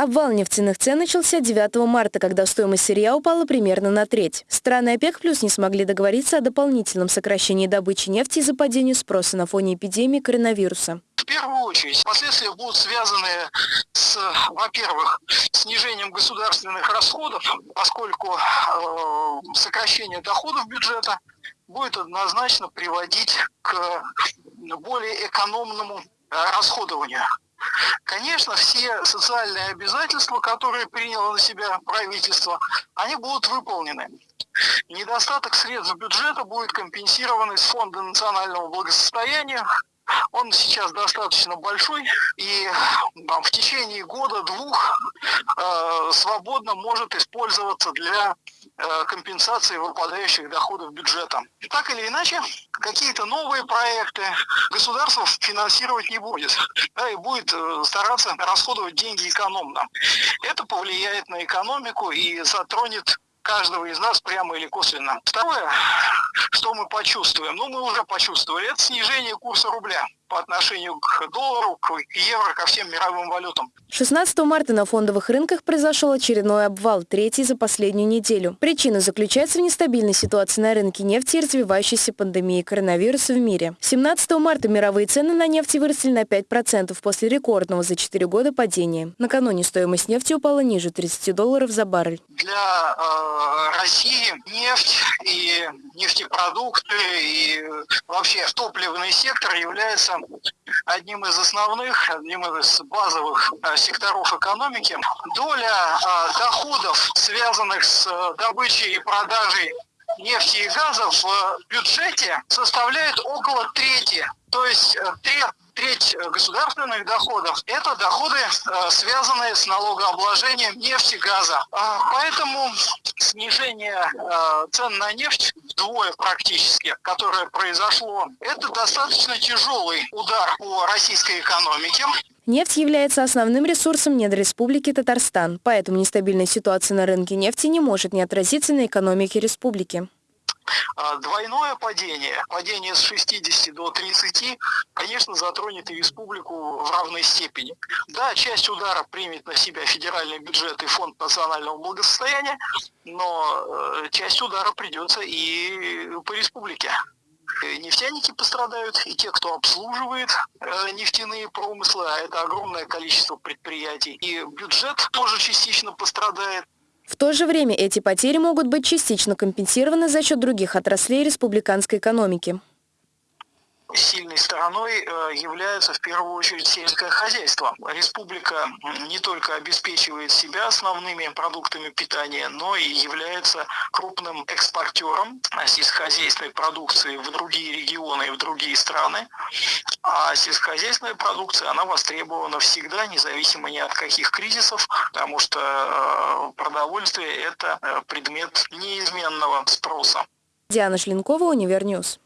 Обвал нефтяных цен начался 9 марта, когда стоимость сырья упала примерно на треть. Страны ОПЕК плюс не смогли договориться о дополнительном сокращении добычи нефти из-за падения спроса на фоне эпидемии коронавируса. В первую очередь последствия будут связаны с, во-первых, снижением государственных расходов, поскольку э, сокращение доходов бюджета будет однозначно приводить к более экономному расходованию. Конечно, все социальные обязательства, которые приняло на себя правительство, они будут выполнены. Недостаток средств бюджета будет компенсирован из Фонда национального благосостояния, он сейчас достаточно большой и в течение года-двух э, свободно может использоваться для э, компенсации выпадающих доходов бюджета. Так или иначе, какие-то новые проекты государство финансировать не будет, да, и будет э, стараться расходовать деньги экономно. Это повлияет на экономику и затронет каждого из нас прямо или косвенно. Второе, что мы почувствуем, ну мы уже почувствовали, это снижение курса рубля по отношению к доллару, к евро, ко всем мировым валютам. 16 марта на фондовых рынках произошел очередной обвал, третий за последнюю неделю. Причина заключается в нестабильной ситуации на рынке нефти и развивающейся пандемии коронавируса в мире. 17 марта мировые цены на нефть выросли на 5% после рекордного за 4 года падения. Накануне стоимость нефти упала ниже 30 долларов за баррель. Для э, России нефть и нефтепродукты и вообще топливный сектор является одним из основных, одним из базовых э, секторов экономики. Доля э, доходов, связанных с э, добычей и продажей нефти и газа в бюджете составляет около трети. То есть треть треть государственных доходов – это доходы, связанные с налогообложением нефти, газа. Поэтому снижение цен на нефть вдвое практически, которое произошло, это достаточно тяжелый удар по российской экономике. Нефть является основным ресурсом недр Республики Татарстан, поэтому нестабильная ситуация на рынке нефти не может не отразиться на экономике республики. А, двойное падение, падение с 60 до 30, конечно, затронет и республику в равной степени. Да, часть удара примет на себя федеральный бюджет и фонд национального благосостояния, но э, часть удара придется и по республике. Нефтяники пострадают, и те, кто обслуживает э, нефтяные промыслы, а это огромное количество предприятий. И бюджет тоже частично пострадает. В то же время эти потери могут быть частично компенсированы за счет других отраслей республиканской экономики. Сильной стороной э, является в первую очередь сельское хозяйство. Республика не только обеспечивает себя основными продуктами питания, но и является крупным экспортером сельскохозяйственной продукции в другие регионы и в другие страны. А сельскохозяйственная продукция, она востребована всегда, независимо ни от каких кризисов, потому что э, продовольствие – это э, предмет неизменного спроса. Диана Шлинкова, Универньюз.